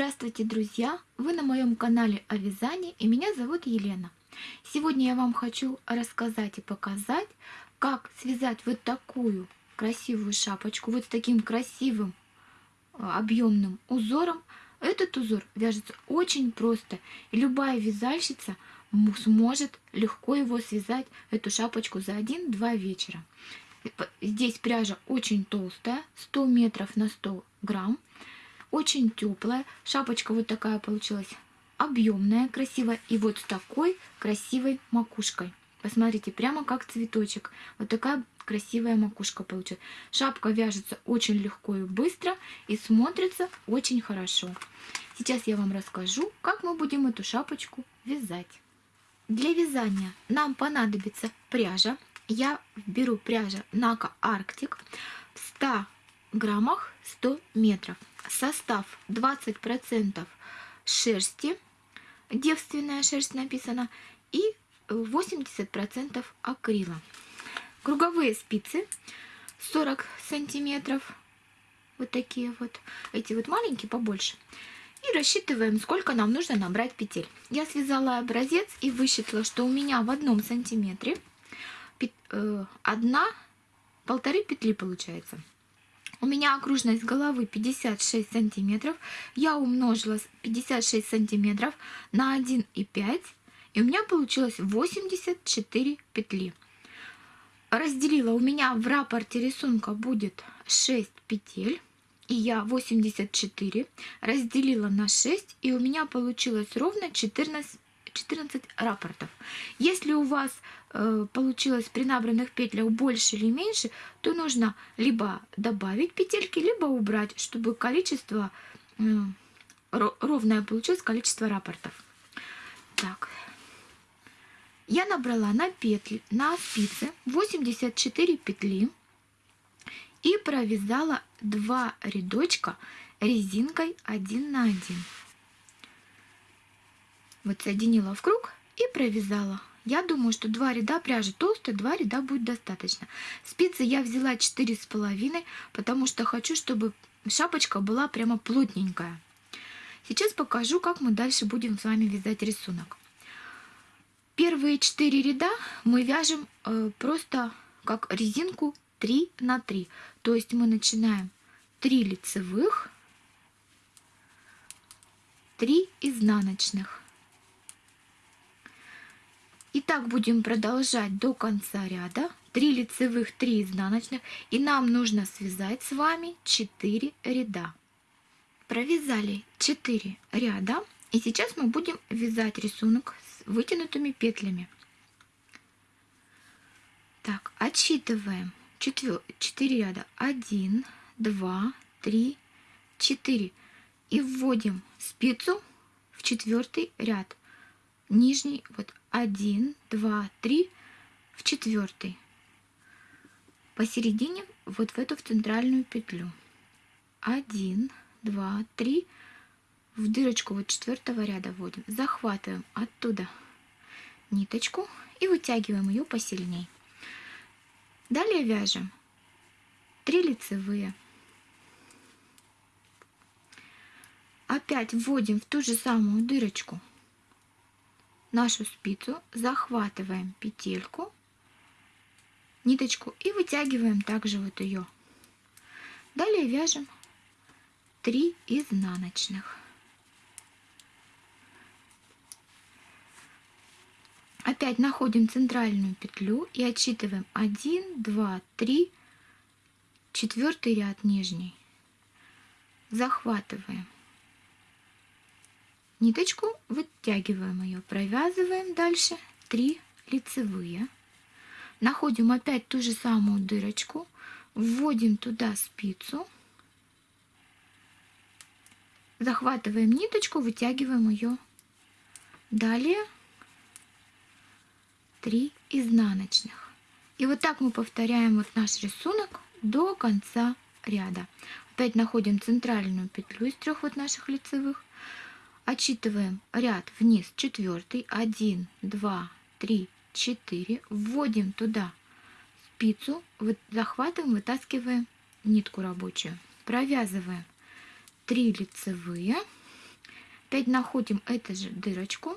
Здравствуйте, друзья! Вы на моем канале о вязании и меня зовут Елена. Сегодня я вам хочу рассказать и показать, как связать вот такую красивую шапочку, вот с таким красивым а, объемным узором. Этот узор вяжется очень просто, и любая вязальщица сможет легко его связать, эту шапочку за один-два вечера. Здесь пряжа очень толстая, 100 метров на 100 грамм очень теплая. Шапочка вот такая получилась объемная, красивая. И вот с такой красивой макушкой. Посмотрите, прямо как цветочек. Вот такая красивая макушка получилась. Шапка вяжется очень легко и быстро и смотрится очень хорошо. Сейчас я вам расскажу, как мы будем эту шапочку вязать. Для вязания нам понадобится пряжа. Я беру пряжа Нака Arctic в 100 граммах 100 метров. Состав 20% шерсти, девственная шерсть написано, и 80% акрила. Круговые спицы 40 сантиметров, вот такие вот, эти вот маленькие побольше. И рассчитываем, сколько нам нужно набрать петель. Я связала образец и высчитала, что у меня в одном сантиметре э, одна, полторы петли получается. У меня окружность головы 56 сантиметров. Я умножила 56 сантиметров на 1,5. И у меня получилось 84 петли. Разделила, у меня в рапорте рисунка будет 6 петель. И я 84 разделила на 6. И у меня получилось ровно 14 14 рапортов. Если у вас э, получилось при набранных петлях больше или меньше, то нужно либо добавить петельки, либо убрать, чтобы количество э, ровное получилось количество рапортов. Так. Я набрала на петли, на спицы 84 петли и провязала два рядочка резинкой 1 на 1. Вот соединила в круг и провязала. Я думаю, что два ряда пряжи толстые, два ряда будет достаточно. Спицы я взяла четыре с половиной, потому что хочу, чтобы шапочка была прямо плотненькая. Сейчас покажу, как мы дальше будем с вами вязать рисунок. Первые четыре ряда мы вяжем э, просто как резинку 3 на 3. То есть мы начинаем 3 лицевых, 3 изнаночных. Так будем продолжать до конца ряда. 3 лицевых, 3 изнаночных. И нам нужно связать с вами 4 ряда. Провязали 4 ряда. И сейчас мы будем вязать рисунок с вытянутыми петлями. Так, отсчитываем 4, 4 ряда. 1, 2, 3, 4. И вводим спицу в четвертый ряд. Нижний, вот один, два, три в четвертый. Посередине вот в эту в центральную петлю. Один, два, три. В дырочку вот четвертого ряда вводим. Захватываем оттуда ниточку и вытягиваем ее посильней. Далее вяжем 3 лицевые. Опять вводим в ту же самую дырочку нашу спицу, захватываем петельку, ниточку и вытягиваем также вот ее. Далее вяжем 3 изнаночных. Опять находим центральную петлю и отсчитываем 1, 2, 3, четвертый ряд нижний. Захватываем ниточку, вытягиваем ее, провязываем дальше 3 лицевые. Находим опять ту же самую дырочку, вводим туда спицу, захватываем ниточку, вытягиваем ее. Далее 3 изнаночных. И вот так мы повторяем вот наш рисунок до конца ряда. Опять находим центральную петлю из трех вот наших лицевых, Отчитываем ряд вниз. Четвертый, один, два, три, четыре. Вводим туда спицу, захватываем, вытаскиваем нитку рабочую. Провязываем 3 лицевые. Опять находим эту же дырочку,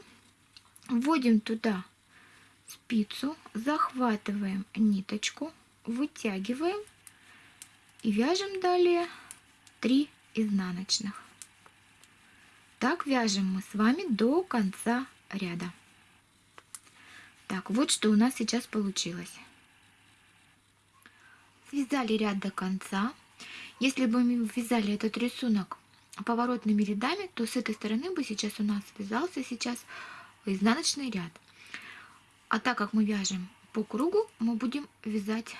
вводим туда спицу, захватываем ниточку, вытягиваем. И вяжем далее 3 изнаночных. Так вяжем мы с вами до конца ряда. Так, вот что у нас сейчас получилось. Связали ряд до конца. Если бы мы вязали этот рисунок поворотными рядами, то с этой стороны бы сейчас у нас связался сейчас изнаночный ряд. А так как мы вяжем по кругу, мы будем вязать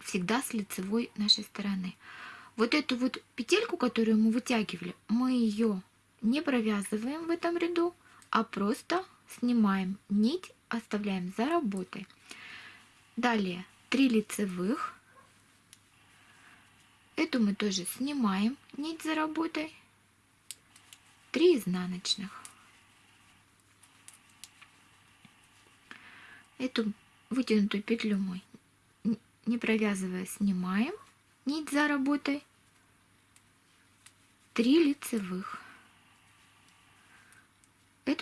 всегда с лицевой нашей стороны. Вот эту вот петельку, которую мы вытягивали, мы ее не провязываем в этом ряду, а просто снимаем нить, оставляем за работой. Далее 3 лицевых. Эту мы тоже снимаем нить за работой. 3 изнаночных. Эту вытянутую петлю мы не провязывая снимаем нить за работой 3 лицевых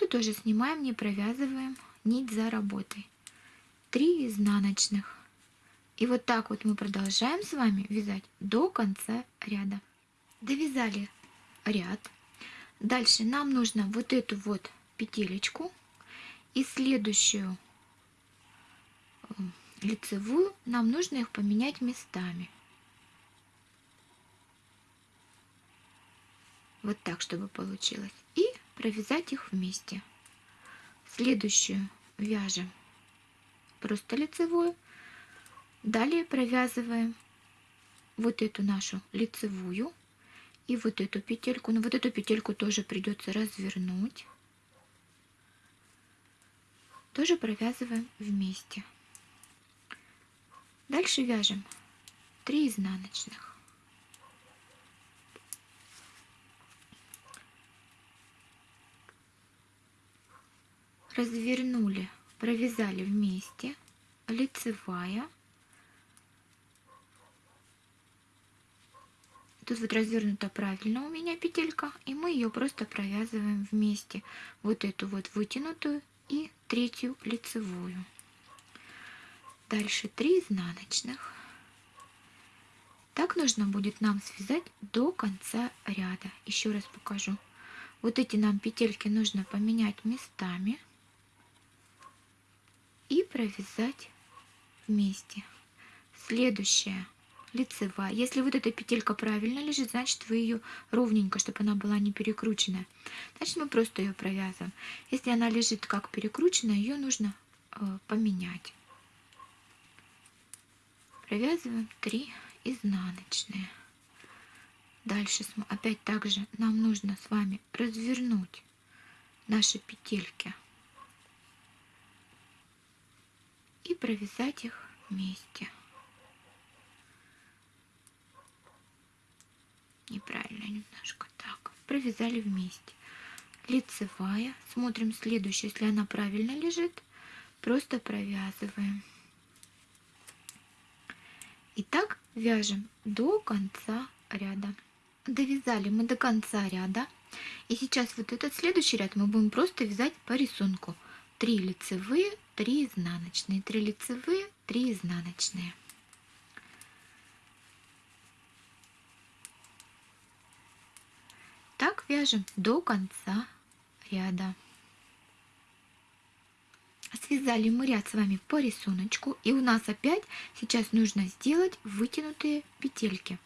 эту тоже снимаем не провязываем нить за работой. 3 изнаночных. И вот так вот мы продолжаем с вами вязать до конца ряда. Довязали ряд. Дальше нам нужно вот эту вот петелечку и следующую лицевую, нам нужно их поменять местами. Вот так, чтобы получилось. Провязать их вместе. Следующую вяжем просто лицевую. Далее провязываем вот эту нашу лицевую и вот эту петельку. Но вот эту петельку тоже придется развернуть. Тоже провязываем вместе. Дальше вяжем 3 изнаночных. Развернули, провязали вместе, лицевая. Тут вот развернута правильно у меня петелька, и мы ее просто провязываем вместе. Вот эту вот вытянутую и третью лицевую. Дальше 3 изнаночных. Так нужно будет нам связать до конца ряда. Еще раз покажу. Вот эти нам петельки нужно поменять местами и провязать вместе. Следующая лицевая. Если вот эта петелька правильно лежит, значит вы ее ровненько, чтобы она была не перекрученная. Значит мы просто ее провязываем. Если она лежит как перекрученная, ее нужно э, поменять провязываем 3 изнаночные дальше опять также нам нужно с вами развернуть наши петельки и провязать их вместе неправильно немножко так провязали вместе лицевая смотрим следующую если она правильно лежит просто провязываем и так вяжем до конца ряда. Довязали мы до конца ряда. И сейчас вот этот следующий ряд мы будем просто вязать по рисунку. 3 лицевые, 3 изнаночные, 3 лицевые, 3 изнаночные. Так вяжем до конца ряда. Связали мы ряд с вами по рисунку. И у нас опять сейчас нужно сделать вытянутые петельки.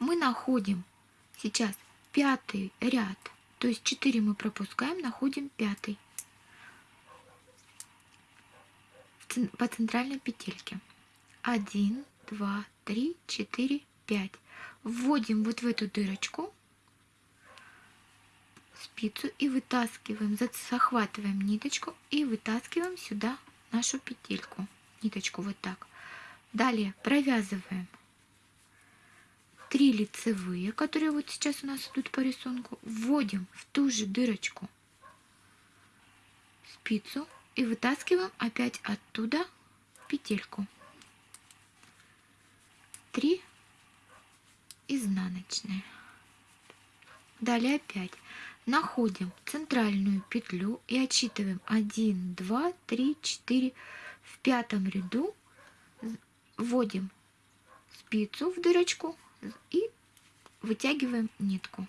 Мы находим сейчас пятый ряд. То есть 4 мы пропускаем, находим пятый. По центральной петельке. 1, 2, 3, 4, 5. Вводим вот в эту дырочку спицу и вытаскиваем, захватываем ниточку и вытаскиваем сюда нашу петельку, ниточку вот так. Далее провязываем 3 лицевые, которые вот сейчас у нас идут по рисунку, вводим в ту же дырочку спицу и вытаскиваем опять оттуда петельку. 3 изнаночные. Далее опять находим центральную петлю и отсчитываем 1, 2, 3, 4. В пятом ряду вводим спицу в дырочку и вытягиваем нитку.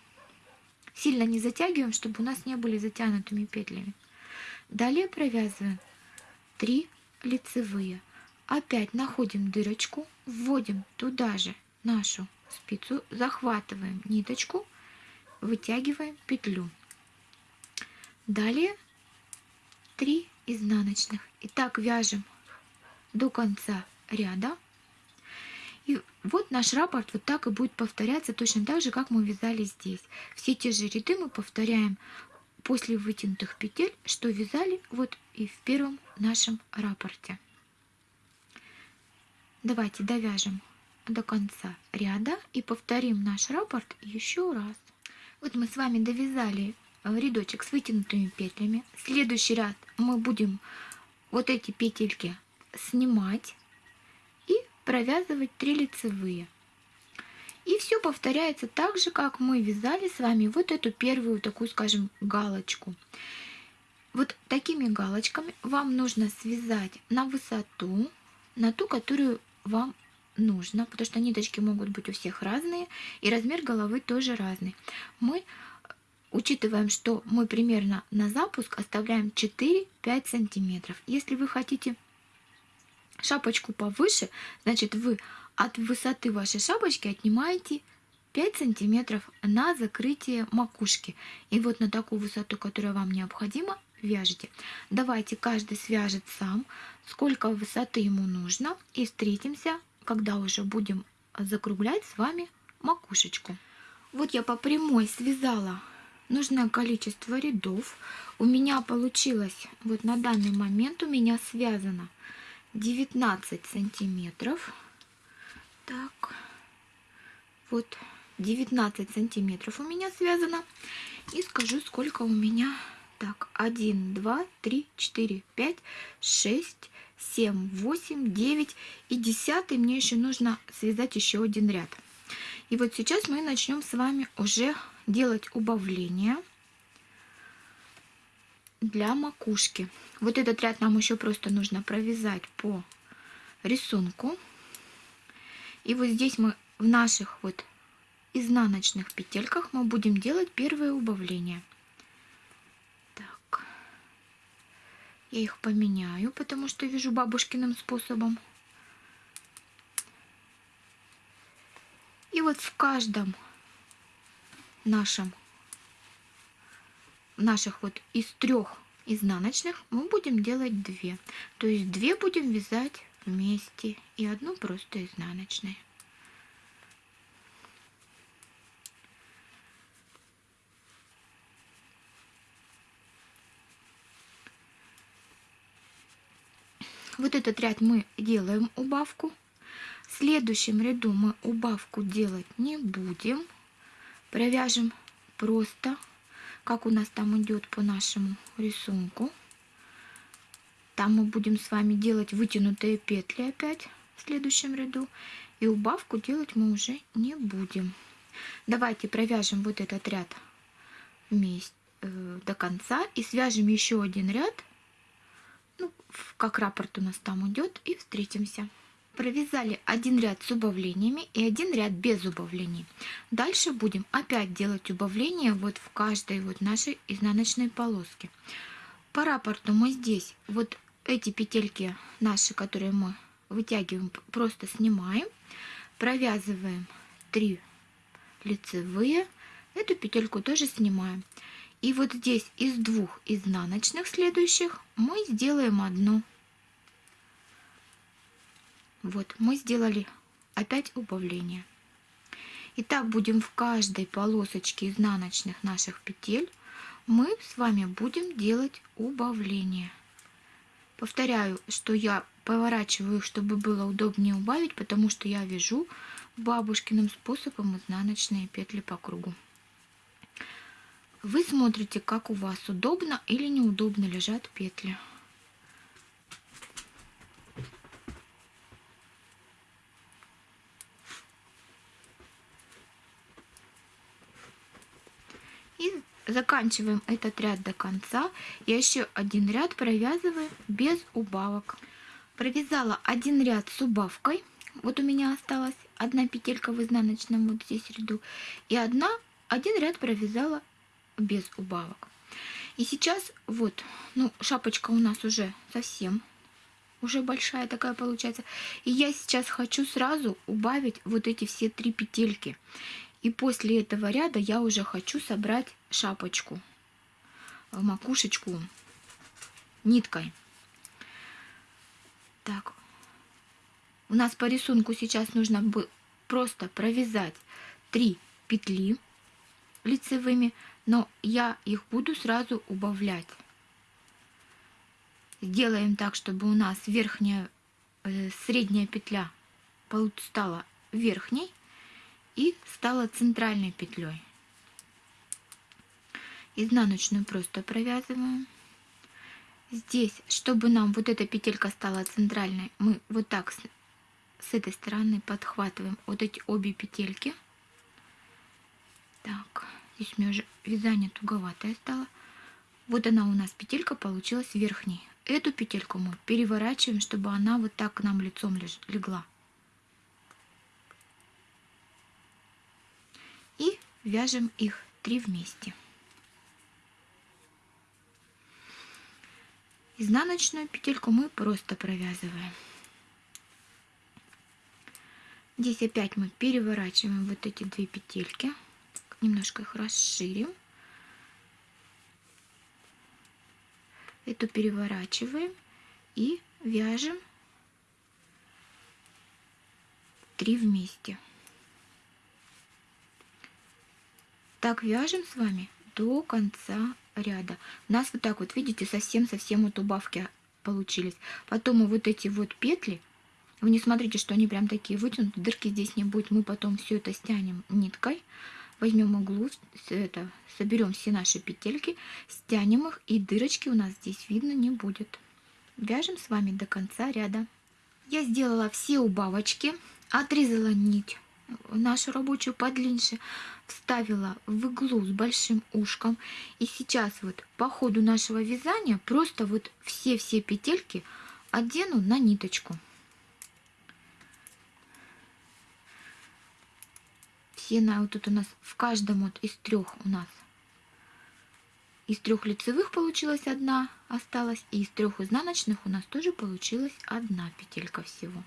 Сильно не затягиваем, чтобы у нас не были затянутыми петлями. Далее провязываем 3 лицевые. Опять находим дырочку, вводим туда же нашу спицу, захватываем ниточку, вытягиваем петлю. Далее 3 изнаночных. И так вяжем до конца ряда. И вот наш раппорт вот так и будет повторяться точно так же, как мы вязали здесь. Все те же ряды мы повторяем после вытянутых петель, что вязали вот и в первом нашем раппорте. Давайте довяжем до конца ряда и повторим наш раппорт еще раз. Вот мы с вами довязали рядочек с вытянутыми петлями. Следующий ряд мы будем вот эти петельки снимать и провязывать 3 лицевые. И все повторяется так же, как мы вязали с вами вот эту первую такую, скажем, галочку. Вот такими галочками вам нужно связать на высоту, на ту, которую вам нужно, потому что ниточки могут быть у всех разные, и размер головы тоже разный. Мы учитываем, что мы примерно на запуск оставляем 4-5 сантиметров. Если вы хотите шапочку повыше, значит вы от высоты вашей шапочки отнимаете 5 сантиметров на закрытие макушки. И вот на такую высоту, которая вам необходима, вяжете. Давайте каждый свяжет сам, сколько высоты ему нужно. И встретимся, когда уже будем закруглять с вами макушечку. Вот я по прямой связала нужное количество рядов. У меня получилось, вот на данный момент у меня связано 19 сантиметров. Так, вот 19 сантиметров у меня связано. И скажу, сколько у меня. Так, 1, 2, 3, 4, 5, 6, 7, 8, 9 и 10 мне еще нужно связать еще один ряд. И вот сейчас мы начнем с вами уже делать убавление для макушки. Вот этот ряд нам еще просто нужно провязать по рисунку. И вот здесь мы в наших вот изнаночных петельках мы будем делать первое убавление. Так, я их поменяю, потому что вяжу бабушкиным способом. И вот в каждом нашем наших вот из трех изнаночных мы будем делать две. То есть две будем вязать вместе и одну просто изнаночной. Вот этот ряд мы делаем убавку. В следующем ряду мы убавку делать не будем. Провяжем просто, как у нас там идет по нашему рисунку. Там мы будем с вами делать вытянутые петли опять в следующем ряду. И убавку делать мы уже не будем. Давайте провяжем вот этот ряд вместе э, до конца и свяжем еще один ряд, ну, как раппорт у нас там идет, и встретимся. Провязали один ряд с убавлениями и один ряд без убавлений. Дальше будем опять делать убавления вот в каждой вот нашей изнаночной полоске. По раппорту мы здесь вот эти петельки наши, которые мы вытягиваем, просто снимаем, провязываем 3 лицевые, эту петельку тоже снимаем. И вот здесь из двух изнаночных следующих мы сделаем одну. Вот мы сделали опять убавление. И так будем в каждой полосочке изнаночных наших петель мы с вами будем делать убавление. Повторяю, что я поворачиваю их, чтобы было удобнее убавить, потому что я вяжу бабушкиным способом изнаночные петли по кругу. Вы смотрите, как у вас удобно или неудобно лежат петли. Заканчиваем этот ряд до конца. И еще один ряд провязываем без убавок. Провязала один ряд с убавкой. Вот у меня осталась одна петелька в изнаночном вот здесь ряду. И одна, один ряд провязала без убавок. И сейчас вот, ну, шапочка у нас уже совсем уже большая такая получается. И я сейчас хочу сразу убавить вот эти все три петельки. И после этого ряда я уже хочу собрать шапочку, э, макушечку ниткой. Так, у нас по рисунку сейчас нужно просто провязать 3 петли лицевыми, но я их буду сразу убавлять. Сделаем так, чтобы у нас верхняя, э, средняя петля стала верхней и стала центральной петлей. Изнаночную просто провязываем. Здесь, чтобы нам вот эта петелька стала центральной, мы вот так с, с этой стороны подхватываем вот эти обе петельки. Так, здесь у меня уже вязание туговатое стало. Вот она у нас петелька получилась верхней. Эту петельку мы переворачиваем, чтобы она вот так к нам лицом легла. И вяжем их три вместе. Изнаночную петельку мы просто провязываем. Здесь опять мы переворачиваем вот эти две петельки. Немножко их расширим. Эту переворачиваем и вяжем три вместе. Так вяжем с вами до конца ряда. У нас вот так вот, видите, совсем-совсем вот убавки получились. Потом мы вот эти вот петли, вы не смотрите, что они прям такие вытянуты, дырки здесь не будет. Мы потом все это стянем ниткой возьмем углу, это, соберем все наши петельки, стянем их, и дырочки у нас здесь видно не будет. Вяжем с вами до конца ряда. Я сделала все убавочки, отрезала нить нашу рабочую подлиннее, вставила в иглу с большим ушком. И сейчас вот по ходу нашего вязания просто вот все-все петельки одену на ниточку. стена вот тут у нас в каждом вот из трех у нас из трех лицевых получилась одна осталась и из трех изнаночных у нас тоже получилась одна петелька всего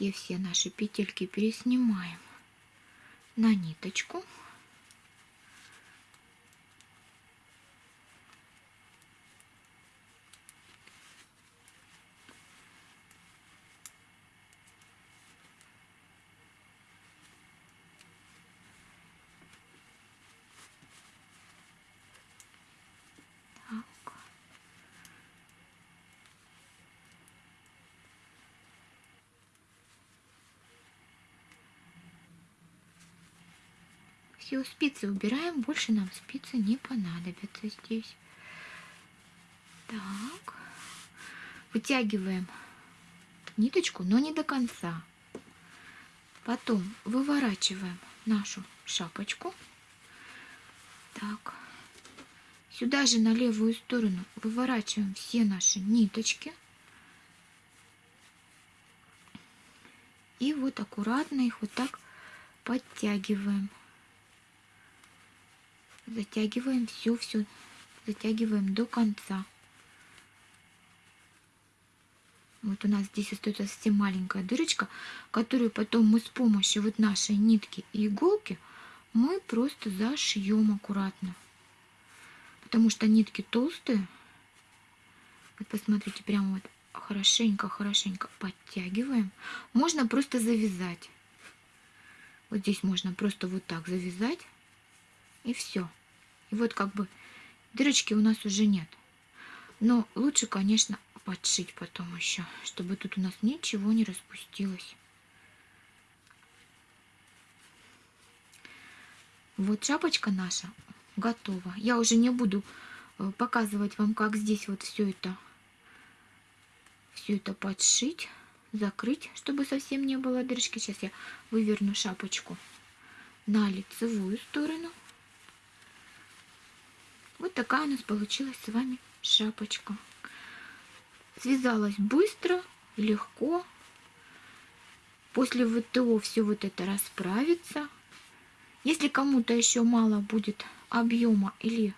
все все наши петельки переснимаем на ниточку Все, спицы убираем, больше нам спицы не понадобятся здесь. Так, вытягиваем ниточку, но не до конца. Потом выворачиваем нашу шапочку. Так, сюда же на левую сторону выворачиваем все наши ниточки. И вот аккуратно их вот так подтягиваем затягиваем все, все, затягиваем до конца. Вот у нас здесь остается совсем маленькая дырочка, которую потом мы с помощью вот нашей нитки и иголки мы просто зашьем аккуратно. Потому что нитки толстые. Вот посмотрите, прямо вот хорошенько-хорошенько подтягиваем. Можно просто завязать. Вот здесь можно просто вот так завязать. И все. И вот как бы дырочки у нас уже нет. Но лучше, конечно, подшить потом еще, чтобы тут у нас ничего не распустилось. Вот шапочка наша готова. Я уже не буду э, показывать вам, как здесь вот все это, все это подшить, закрыть, чтобы совсем не было дырочки. Сейчас я выверну шапочку на лицевую сторону. Вот такая у нас получилась с вами шапочка. Связалась быстро, легко. После ВТО все вот это расправится. Если кому-то еще мало будет объема или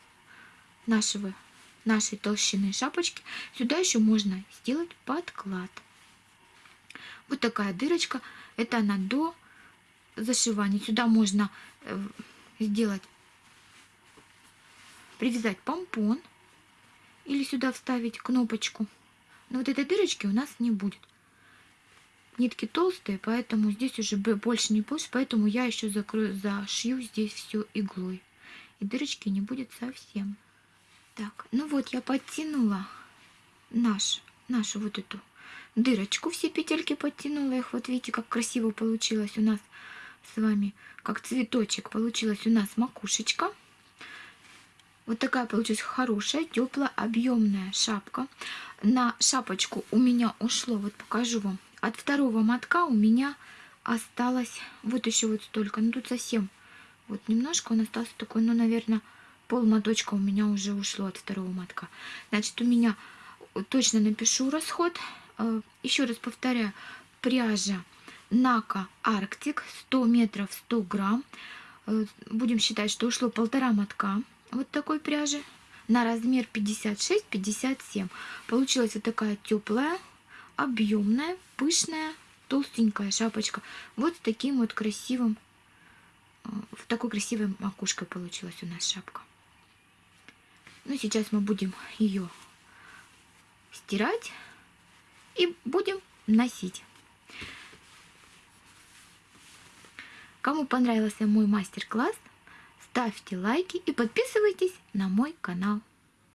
нашего, нашей толщины шапочки, сюда еще можно сделать подклад. Вот такая дырочка. Это она до зашивания. Сюда можно э, сделать, привязать помпон или сюда вставить кнопочку. Но вот этой дырочки у нас не будет. Нитки толстые, поэтому здесь уже больше не больше, поэтому я еще закрою, зашью здесь все иглой. И дырочки не будет совсем. Так, ну вот я подтянула наш, нашу вот эту дырочку, все петельки подтянула их. Вот видите, как красиво получилось у нас с вами, как цветочек получилась у нас макушечка. Вот такая получилась хорошая, теплая, объемная шапка. На шапочку у меня ушло, вот покажу вам, от второго мотка у меня осталось вот еще вот столько. Ну тут совсем вот немножко он остался такой, ну, наверное, пол моточка у меня уже ушло от второго мотка. Значит, у меня точно напишу расход. Э, еще раз повторяю, пряжа Нака Арктик 100 метров 100 грамм. Э, будем считать, что ушло полтора мотка вот такой пряжи на размер 56-57. Получилась вот такая теплая, объемная, пышная, толстенькая шапочка. Вот с таким вот красивым, э, в такой красивой макушкой получилась у нас шапка. Ну, сейчас мы будем ее стирать и будем носить. Кому понравился мой мастер-класс, ставьте лайки и подписывайтесь на мой канал.